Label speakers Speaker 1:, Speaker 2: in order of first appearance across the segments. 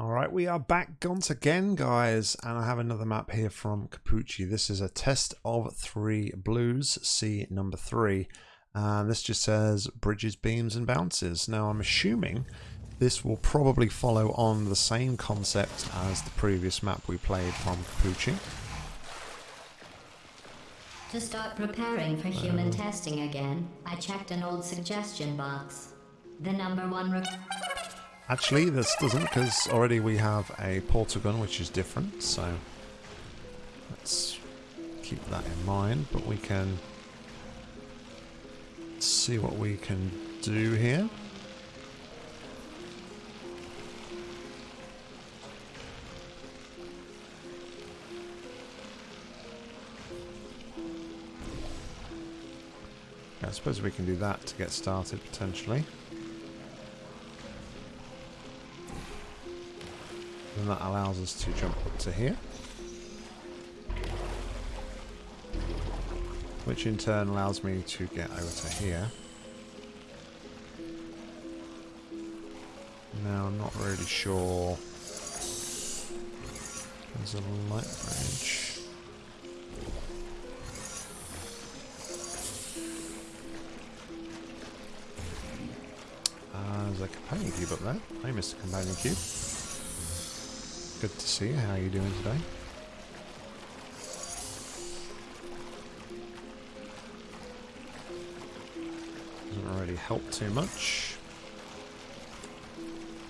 Speaker 1: All right, we are back once again, guys, and I have another map here from Capucci. This is a test of three blues, C number three, and this just says bridges, beams, and bounces. Now, I'm assuming this will probably follow on the same concept as the previous map we played from Capucci.
Speaker 2: To start preparing for human testing again, I checked an old suggestion box. The number one
Speaker 1: Actually, this doesn't, because already we have a portal gun, which is different, so let's keep that in mind, but we can see what we can do here. I suppose we can do that to get started, potentially. And that allows us to jump up to here. Which in turn allows me to get over to here. Now I'm not really sure. There's a light bridge. Uh, there's a companion cube up there. Hi, Mr. Companion Cube. Good to see you. How are you doing today? Doesn't really help too much.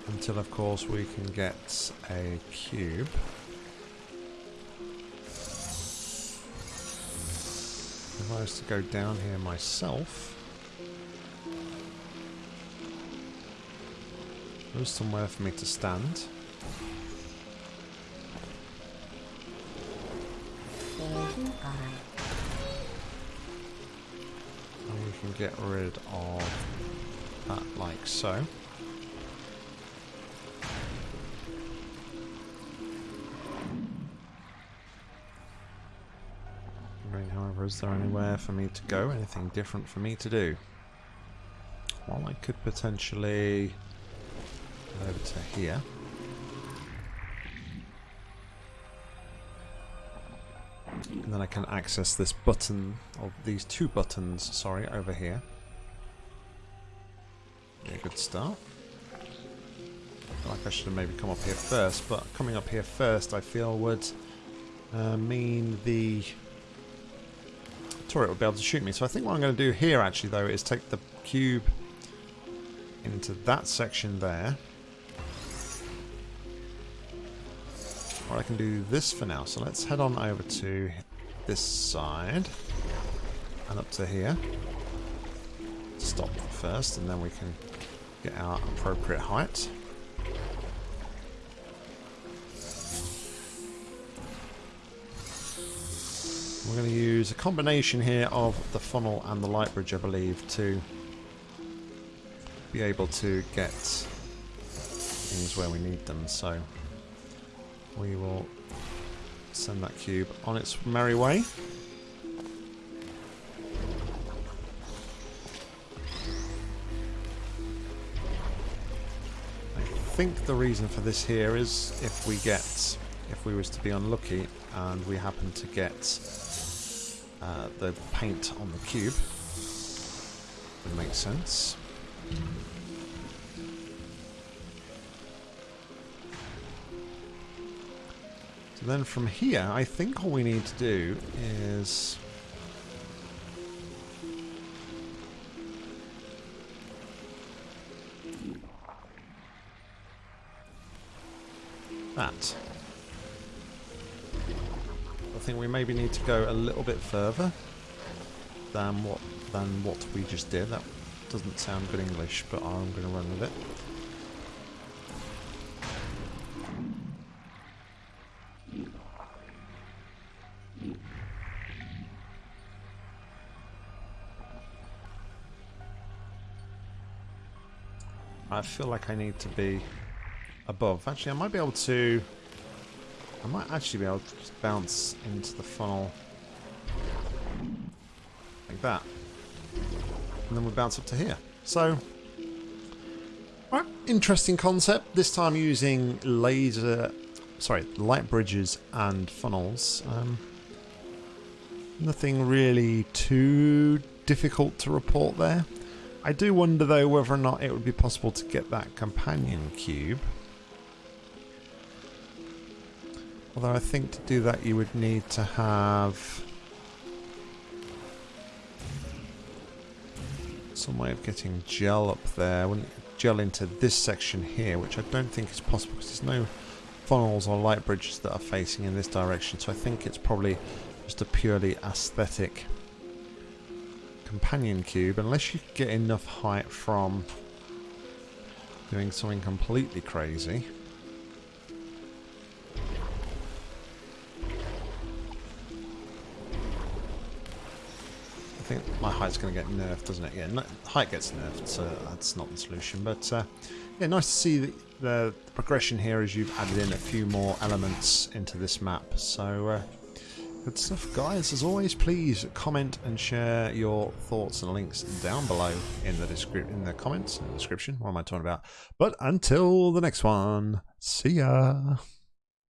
Speaker 1: Until, of course, we can get a cube. If I was to go down here myself... There's somewhere for me to stand. And we can get rid of that like so. However, is there anywhere for me to go? Anything different for me to do? Well, I could potentially go over to here. And then I can access this button, or these two buttons, sorry, over here. Be a good start. I feel like I should have maybe come up here first, but coming up here first I feel would uh, mean the turret would be able to shoot me. So I think what I'm going to do here actually though is take the cube into that section there. Or I can do this for now. So let's head on over to this side and up to here. Stop first and then we can get our appropriate height. We're going to use a combination here of the funnel and the light bridge, I believe, to be able to get things where we need them. So we will send that cube on its merry way. I think the reason for this here is if we get, if we was to be unlucky and we happen to get uh, the paint on the cube, it makes sense. So then from here, I think all we need to do is... That. I think we maybe need to go a little bit further than what than what we just did. That doesn't sound good English, but I'm going to run with it. I feel like I need to be above. Actually, I might be able to... I might actually be able to bounce into the funnel like that. And then we bounce up to here. So, Right, interesting concept. This time using laser, sorry, light bridges and funnels. Um, nothing really too difficult to report there. I do wonder though whether or not it would be possible to get that companion cube. Although I think to do that you would need to have some way of getting gel up there. Wouldn't gel into this section here, which I don't think is possible because there's no funnels or light bridges that are facing in this direction. So I think it's probably just a purely aesthetic companion cube, unless you get enough height from doing something completely crazy. I think my height's going to get nerfed, doesn't it? Yeah, height gets nerfed, so that's not the solution. But uh, yeah, nice to see the, the, progression here as you've added in a few more elements into this map. So uh, good stuff, guys. As always, please comment and share your thoughts and links down below in the description, in the comments, in the description. What am I talking about? But until the next one, see ya.